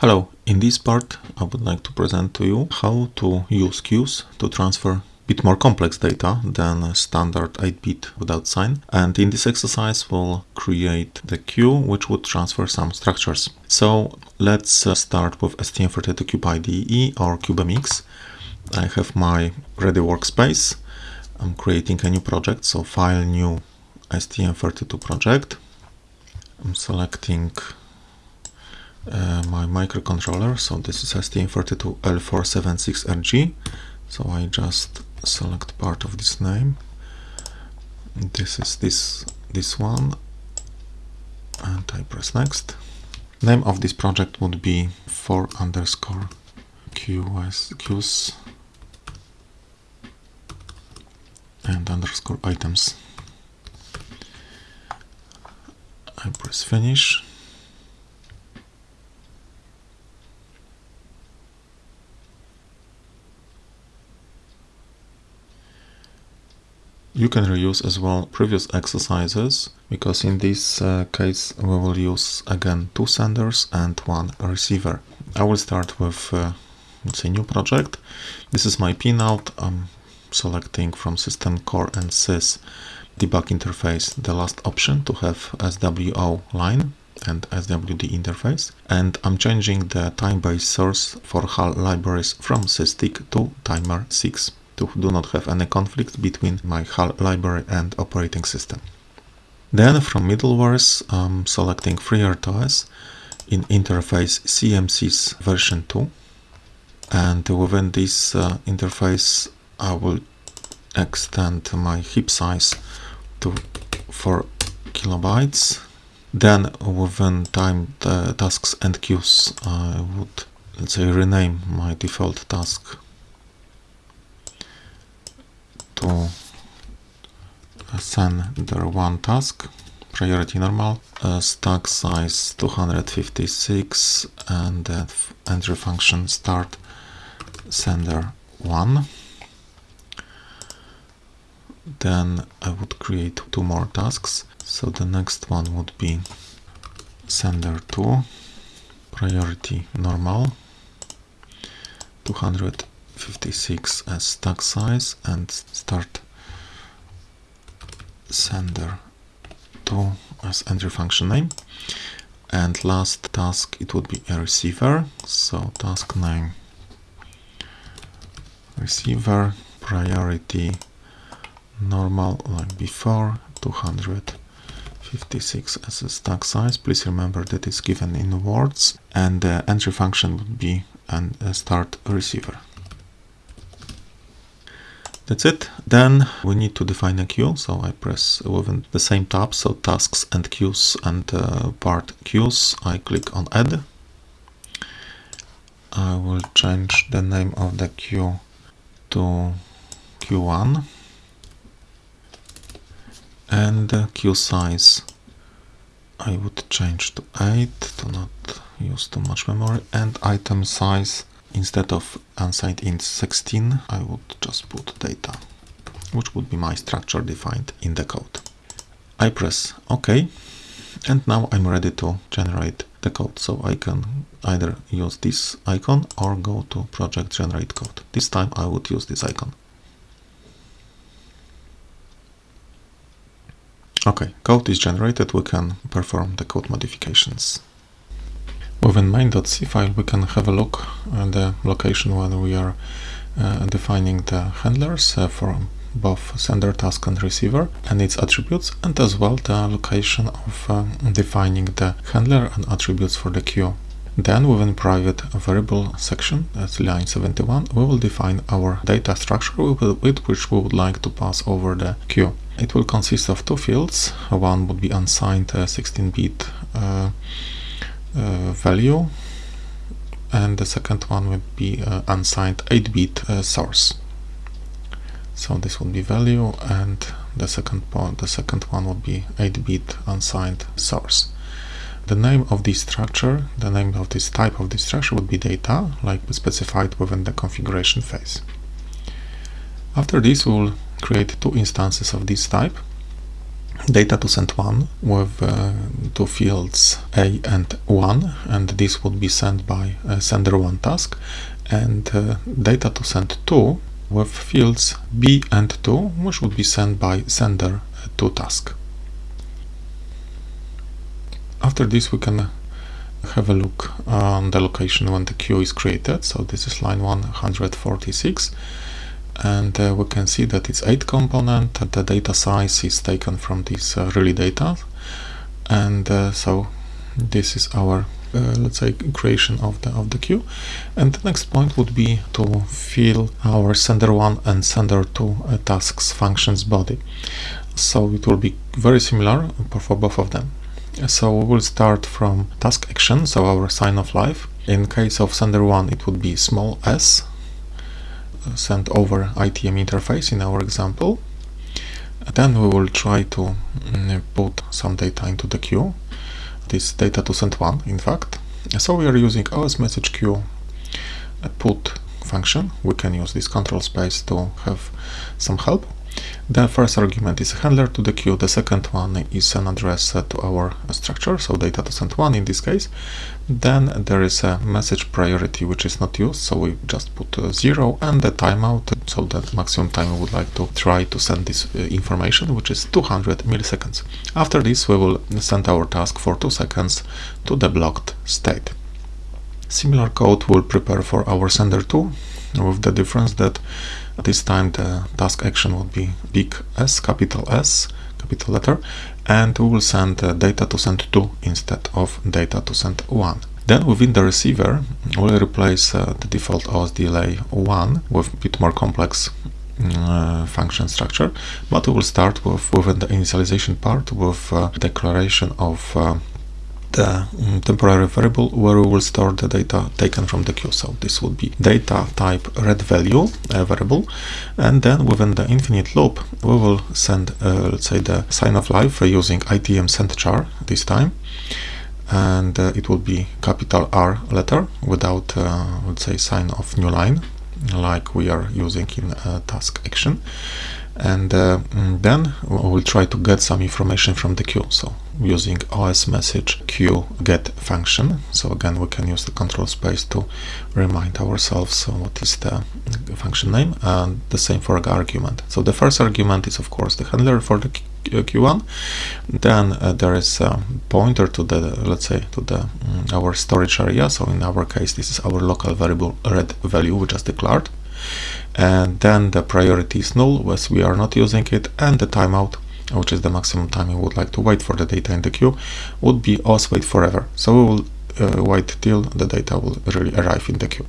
Hello, in this part I would like to present to you how to use queues to transfer bit more complex data than standard 8-bit without sign and in this exercise we'll create the queue which would transfer some structures. So let's uh, start with STM32Cube IDE or CubeMX. I have my ready workspace. I'm creating a new project, so file new STM32 project. I'm selecting uh, my microcontroller so this is STM32L476RG so I just select part of this name. This is this this one. And I press next. Name of this project would be 4 underscore qs qs and underscore items. I press finish You can reuse as well previous exercises because in this uh, case we will use again two senders and one receiver. I will start with uh, let's say new project. This is my pinout. I'm selecting from system core and sys debug interface the last option to have SWO line and SWD interface and I'm changing the time-based source for HAL libraries from SysTick to timer 6 to do not have any conflict between my HAL library and operating system. Then from middlewares, I'm selecting FreeRTOS in interface CMSIS version 2 and within this uh, interface I will extend my heap size to 4 kilobytes then within time tasks and queues I would let's say rename my default task to sender one task priority normal uh, stack size 256 and the entry function start sender 1 then I would create two more tasks. So the next one would be sender 2 priority normal 200 56 as stack size and start sender 2 as entry function name. And last task it would be a receiver. So task name receiver priority normal like before 256 as a stack size. Please remember that it's given in words and the entry function would be and start receiver that's it. Then we need to define a queue. So I press within the same tab, so tasks and queues and uh, part queues. I click on add. I will change the name of the queue to q1 and queue size I would change to 8 to not use too much memory and item size instead of unsigned int 16 I would just put data which would be my structure defined in the code. I press OK and now I'm ready to generate the code so I can either use this icon or go to project generate code. This time I would use this icon. Okay, code is generated, we can perform the code modifications. Within main.c file we can have a look at the location where we are uh, defining the handlers uh, for both sender task and receiver and its attributes and as well the location of uh, defining the handler and attributes for the queue. Then within private variable section, that's line 71, we will define our data structure with which we would like to pass over the queue. It will consist of two fields. One would be unsigned 16-bit uh, value and the second one would be uh, unsigned 8-bit uh, source. So this would be value and the second part the second one would be 8-bit unsigned source. The name of this structure the name of this type of this structure would be data like specified within the configuration phase. After this we will create two instances of this type data to send one with uh, two fields A and 1 and this would be sent by uh, sender 1 task. And uh, data to send 2 with fields B and 2 which would be sent by sender 2 task. After this we can have a look on the location when the queue is created. So this is line 146 and uh, we can see that it's 8 component the data size is taken from this uh, really data. And uh, so this is our uh, let's say creation of the of the queue. And the next point would be to fill our sender 1 and sender 2 uh, tasks functions body. So it will be very similar for both of them. So we will start from task action so our sign of life. In case of sender 1 it would be small s sent over ITM interface in our example. Then we will try to mm, put some data into the queue. This data to send one, in fact. So we are using OS message queue put function. We can use this control space to have some help. The first argument is a handler to the queue, the second one is an address to our structure, so data to send one in this case. Then there is a message priority which is not used, so we just put zero and the timeout, so that maximum time we would like to try to send this uh, information, which is 200 milliseconds. After this we will send our task for 2 seconds to the blocked state. Similar code will prepare for our sender 2 with the difference that this time the task action would be big S, capital S, capital letter, and we will send data to send 2 instead of data to send 1. Then within the receiver, we'll replace uh, the default osDelay 1 with a bit more complex uh, function structure, but we will start with within the initialization part with uh, declaration of uh, the um, temporary variable where we will store the data taken from the queue. So this would be data type red value uh, variable and then within the infinite loop we will send uh, let's say the sign of life uh, using ITM send char this time. And uh, it will be capital R letter without uh, let's say sign of new line like we are using in task action. And uh, mm, then we'll try to get some information from the queue. So using os message queue get function. So again we can use the control space to remind ourselves what is the function name and the same for argument. So the first argument is of course the handler for the q1 then uh, there is a pointer to the let's say to the um, our storage area. So in our case this is our local variable red value we just declared. And then the priority is null as we are not using it and the timeout which is the maximum time you would like to wait for the data in the queue would be os wait forever. So we will uh, wait till the data will really arrive in the queue.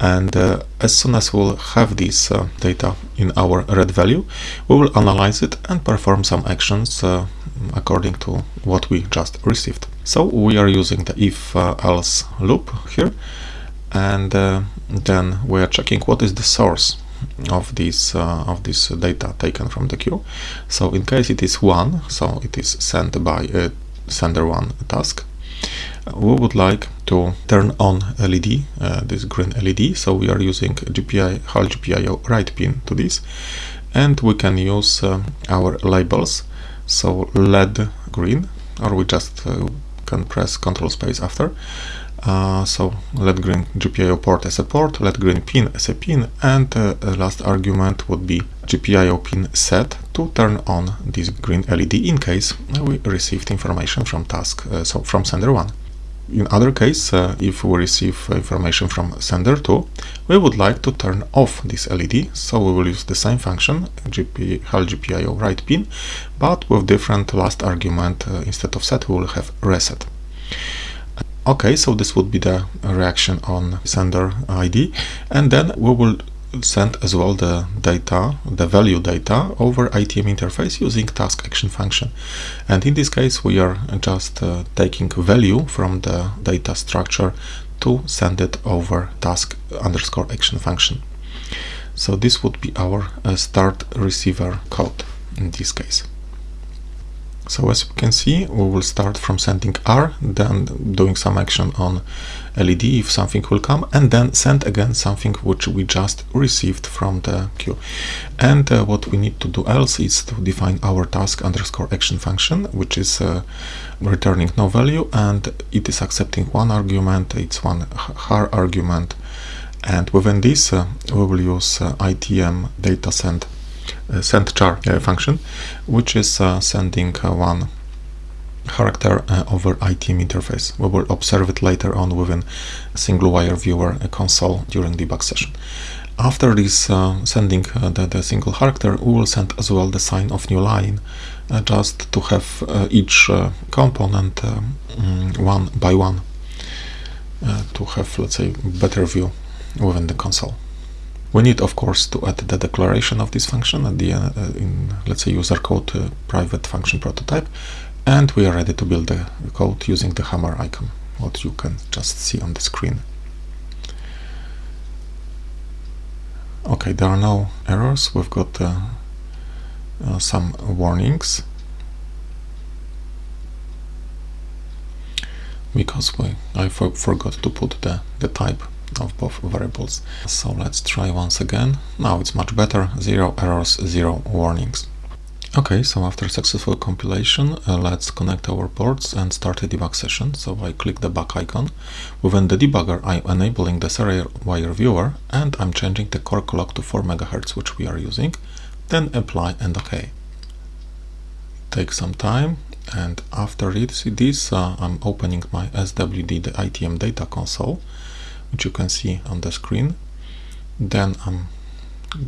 And uh, as soon as we'll have this uh, data in our red value we will analyze it and perform some actions uh, according to what we just received. So we are using the if uh, else loop here. And uh, then we are checking what is the source of this uh, of this data taken from the queue. So in case it is one so it is sent by a sender one task we would like to turn on LED, uh, this green LED, so we are using GPI, HAL GPIO write pin to this, and we can use uh, our labels, so LED green, or we just uh, can press Control Space after, uh, so LED green GPIO port as a port, LED green pin as a pin, and uh, last argument would be GPIO pin set to turn on this green LED in case we received information from task, uh, so from sender 1. In other case, uh, if we receive information from sender 2, we would like to turn off this LED, so we will use the same function, GP, HAL GPIO write pin, but with different last argument, uh, instead of set we will have reset. Okay, so this would be the reaction on sender ID and then we will send as well the data, the value data over ITM interface using task action function. And in this case, we are just uh, taking value from the data structure to send it over task underscore action function. So this would be our uh, start receiver code in this case. So as you can see, we will start from sending R, then doing some action on LED if something will come, and then send again something which we just received from the queue. And uh, what we need to do else is to define our task underscore action function, which is uh, returning no value, and it is accepting one argument, it's one char argument, and within this uh, we will use uh, ITM data send send char uh, function, which is uh, sending one character uh, over ITM interface. We will observe it later on within single wire viewer console during debug session. After this uh, sending uh, the, the, single character, we will send as well the sign of new line, just to have each component um, one by one, to have, let's say, better view within the console. We need, of course, to add the declaration of this function at the uh, in, let's say, user code uh, private function prototype, and we are ready to build the code using the hammer icon, what you can just see on the screen. Okay, there are no errors. We've got uh, uh some warnings because we I for forgot to put the the type of both variables. So let's try once again. Now it's much better. Zero errors, zero warnings. Okay, so after successful compilation, uh, let's connect our ports and start a debug session. So I click the back icon. Within the debugger, I'm enabling the serial wire viewer and I'm changing the core clock to 4 MHz, which we are using. Then apply and OK. Take some time and after this, this uh, I'm opening my SWD, the ITM data console which you can see on the screen. Then I'm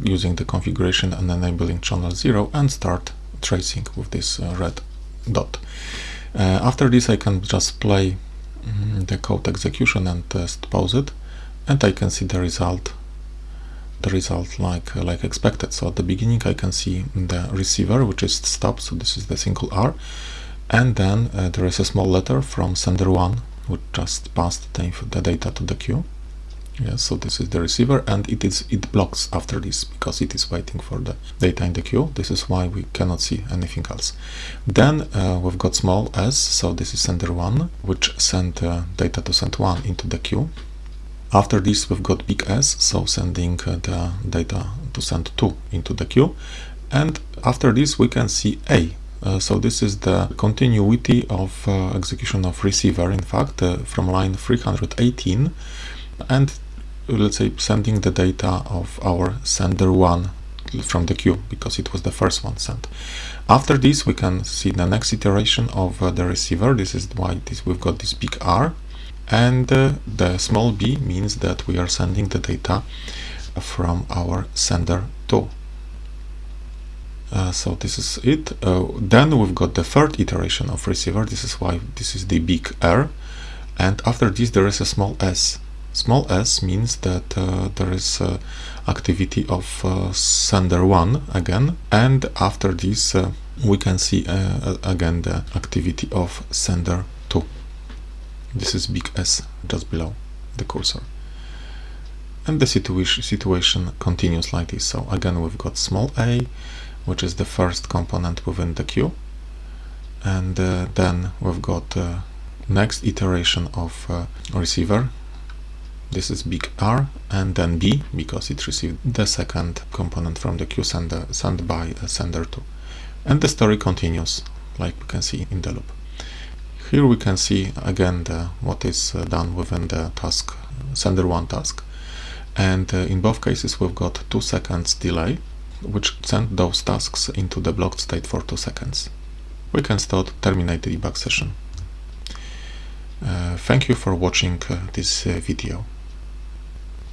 using the configuration and enabling channel 0 and start tracing with this uh, red dot. Uh, after this I can just play mm, the code execution and test pause it and I can see the result the result like uh, like expected. So at the beginning I can see the receiver which is stopped, so this is the single R and then uh, there is a small letter from sender 1 would just pass the, the data to the queue. Yeah, so this is the receiver and it is it blocks after this because it is waiting for the data in the queue. This is why we cannot see anything else. Then uh, we've got small s, so this is sender 1, which sent uh, data to send 1 into the queue. After this we've got big S, so sending uh, the data to send 2 into the queue. And after this we can see A, uh, so this is the continuity of uh, execution of receiver in fact uh, from line 318 and let's say sending the data of our sender 1 from the queue because it was the first one sent. After this we can see the next iteration of uh, the receiver. This is why this, we've got this big R. And uh, the small b means that we are sending the data from our sender 2 uh, so this is it. Uh, then we've got the third iteration of receiver. This is why this is the big R. And after this there is a small s. Small s means that uh, there is uh, activity of uh, sender 1 again. And after this we can see again the activity of sender 2. This is big S just below the cursor and the situation situation continues like this so again we've got small a which is the first component within the queue. And uh, then we've got uh, next iteration of uh, receiver. This is big R and then B because it received the second component from the queue sender, sent by sender 2 and the story continues like we can see in the loop. Here we can see again the, what is uh, done within the task sender 1 task. And uh, in both cases we've got 2 seconds delay which send those tasks into the blocked state for 2 seconds. We can start terminate the debug session. Uh, thank you for watching uh, this uh, video.